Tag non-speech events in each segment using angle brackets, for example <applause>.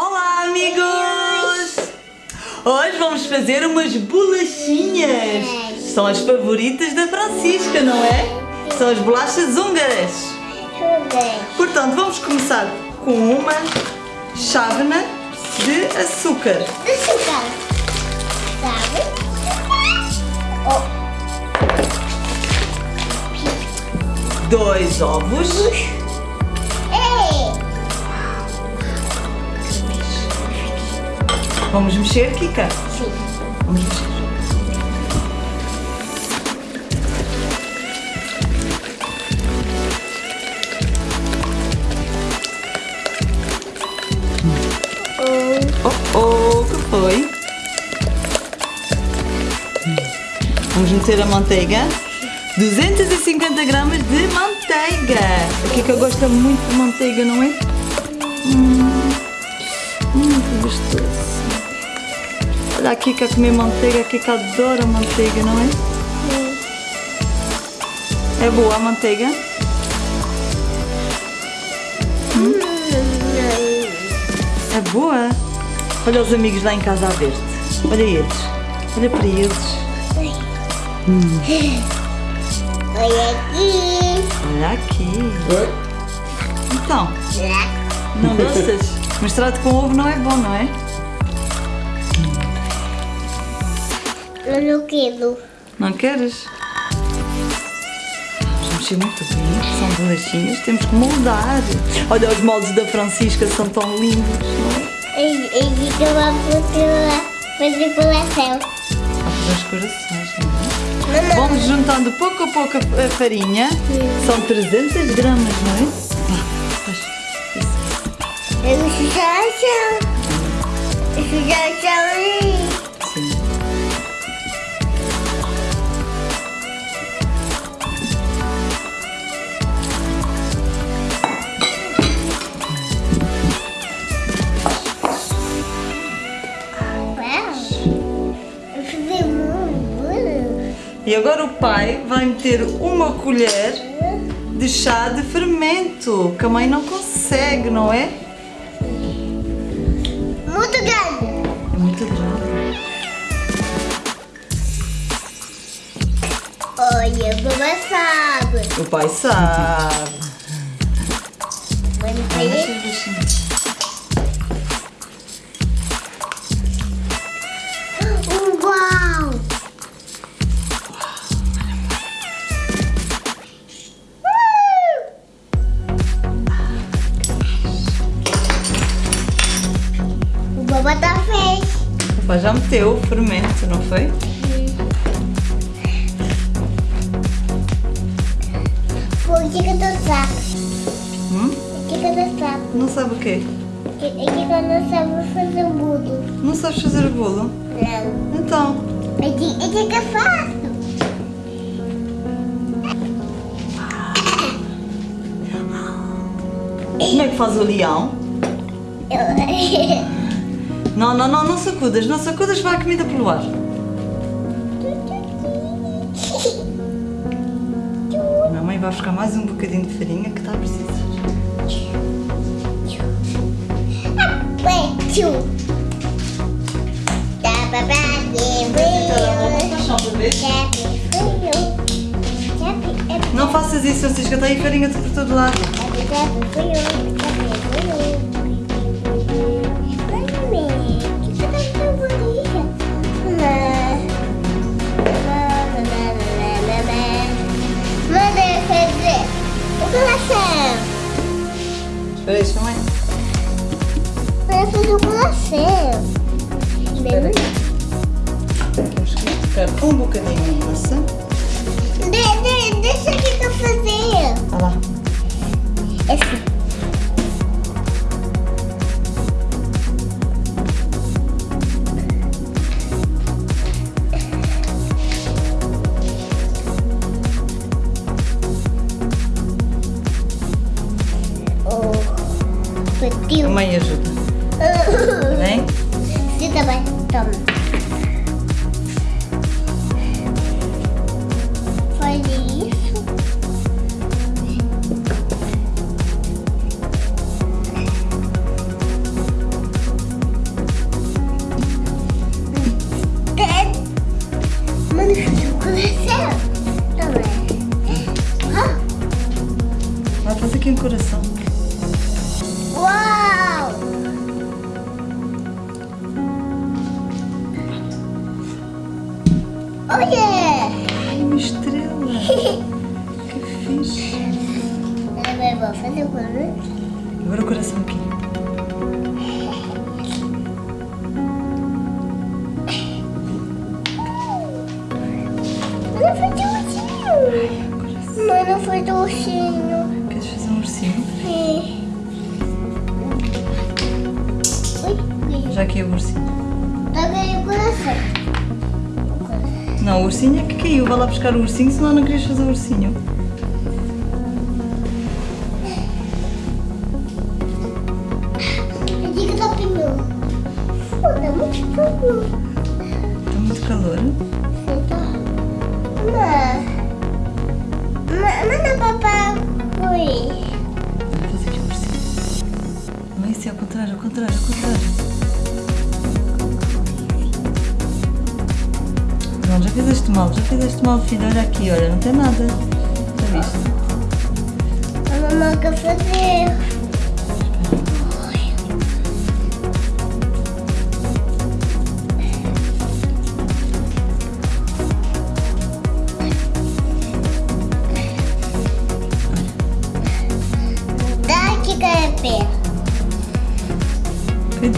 Olá, amigos! Hoje vamos fazer umas bolachinhas. São as favoritas da Francisca, não é? São as bolachas húngaras. Portanto, vamos começar com uma chávena de açúcar. Açúcar. Sabe? Oh, Dois ovos. Vamos mexer, Kika? Sim. Vamos mexer. Oh, oh, que foi? Vamos meter a manteiga. 250 gramas de manteiga. A Kika gosta muito de manteiga, não é? Hum, hum, que gostoso. Olha a Kika comer manteiga. A Kika adora manteiga, não é? É boa a manteiga? É boa? Olha os amigos lá em casa a ver-te. Olha eles. Olha para eles. Olha aqui. Olha aqui. Então, não gostas? Misturado com ovo não é bom, não é? Eu não quero. Não queres? Vamos mexer muito bem. São bolachinhas. Temos que moldar. Olha os moldes da Francisca, são tão lindos, não é? E fica uma fruta fazer coração. Há fazer os corações, não é? Mamãe. Vamos juntando pouco a pouco a farinha. São 300 gramas, não é? Eu o chão. Eu sujar o E agora o pai vai meter uma colher de chá de fermento, que a mãe não consegue, não é? Muito grande. Muito grande. Olha, mamãe sabe. O pai sabe. Vamos Olha Pai já meteu o fermento, não foi? Pô, o que que eu tô sabe? Hum? O que que eu tô sabe? Não sabe o quê? O que que eu não sabe fazer bolo? Não sabes fazer o bolo? Não. Então, O que, o que que eu faço? como é que faz o leão? <laughs> Não, não, não, não sacudas, não sacudas, vai a comida pelo ar. A mamãe vai buscar mais um bocadinho de farinha que está a precisar. Tá Não faças isso, Francisca, está aí farinha por todo lado. Espera aí, chama aí. Manda fazer o coração. Espera. Temos que ficar um bocadinho de massa. De, de, deixa aqui que eu fazer. Olha lá. Assim. Vai fazer aqui um coração. Uau! Oh yeah! Ai, uma estrela! <laughs> que fixe! Agora vou fazer o coração. Agora o coração aqui. Mano, foi docinho. Assim. Mano, foi docinho aqui é o ursinho. Tá ganhando o coração. Não, o ursinho é que caiu. Vai lá buscar o ursinho, senão não querias fazer o ursinho. Opinião. Foda, muito calor. Está muito calor. Mas. Mas não é papai. Ui. É ao contrário, ao contrário, ao contrário. Não, já fizeste mal, já fizeste mal, filho. Olha aqui, olha, não tem nada. Já viste? Mamãe quer fazer.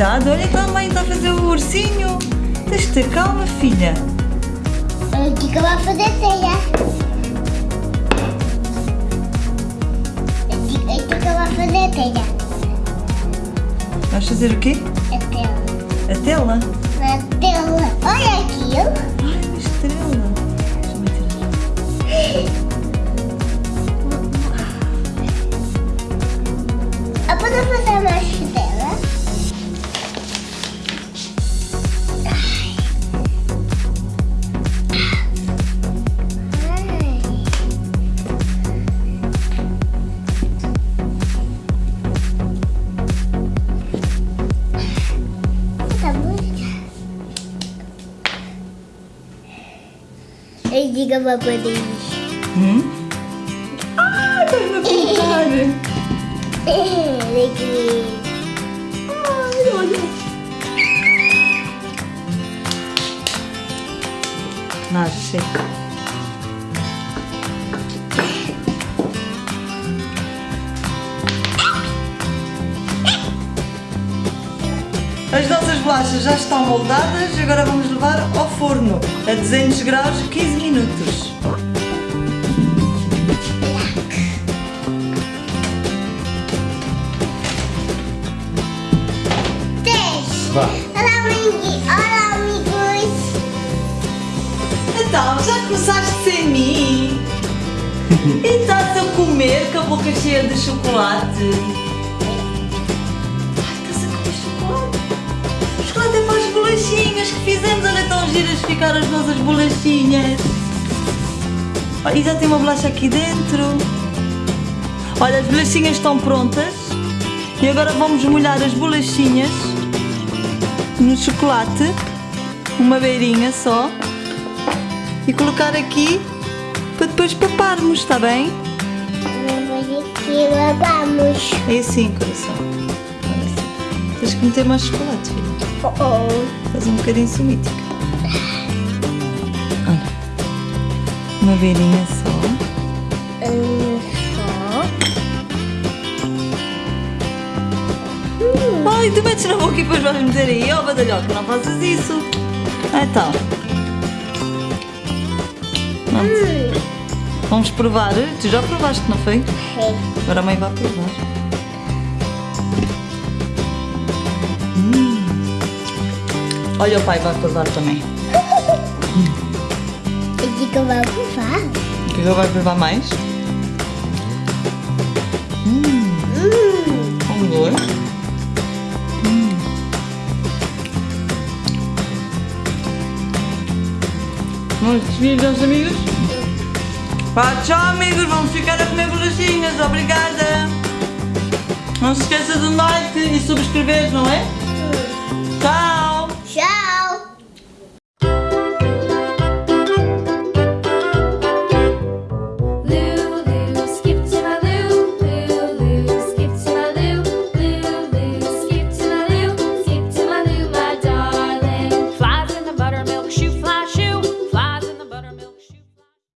Cuidado, olha que a mãe está a fazer o ursinho. Tens de ter calma, filha. A Kika vai fazer teia. A Kika- a Kika vai fazer teia. Vais fazer o quê? A tela. A tela? Na tela. Olha aqui, ó. Ai, uma estrela. Deixa-me <laughs> tirar. Uma poder. Hum? Ah, estás a pintar. Alegria. Ai, olha. Chega. As nossas bolachas já estão moldadas, agora vamos levar ao forno a 200 graus 15 minutos. Cheia de chocolate? Ai, estás a comer chocolate? O chocolate é para as bolachinhas que fizemos. Olha, tão giras ficaram as nossas bolachinhas. Olha, e já tem uma bolacha aqui dentro. Olha, as bolachinhas estão prontas. E agora vamos molhar as bolachinhas no chocolate. Uma beirinha só e colocar aqui para depois paparmos, está bem? Vamos aqui, vamos. É assim, coração. Tens que meter mais chocolate, filho. Oh, oh. Faz um bocadinho sumítica. Olha. Uma beirinha só. Um só. Ai, tu metes na boca e depois vais meter aí. Oh, badalhoca, não faças isso. Ah, Então. Pronto. Hum. Vamos provar. Tu já provaste, não foi? Sei. Agora a mãe vai provar. Hum. Olha, o pai vai provar também. Eu digo que eu vou provar. O que é que ele vai provar mais? Hum. Um dois. Vamos despedir dos amigos? Pá, tchau amigos, vamos ficar a comer bolachinhas, obrigada! Não se esqueça do like e subscrever, não é? Tchau!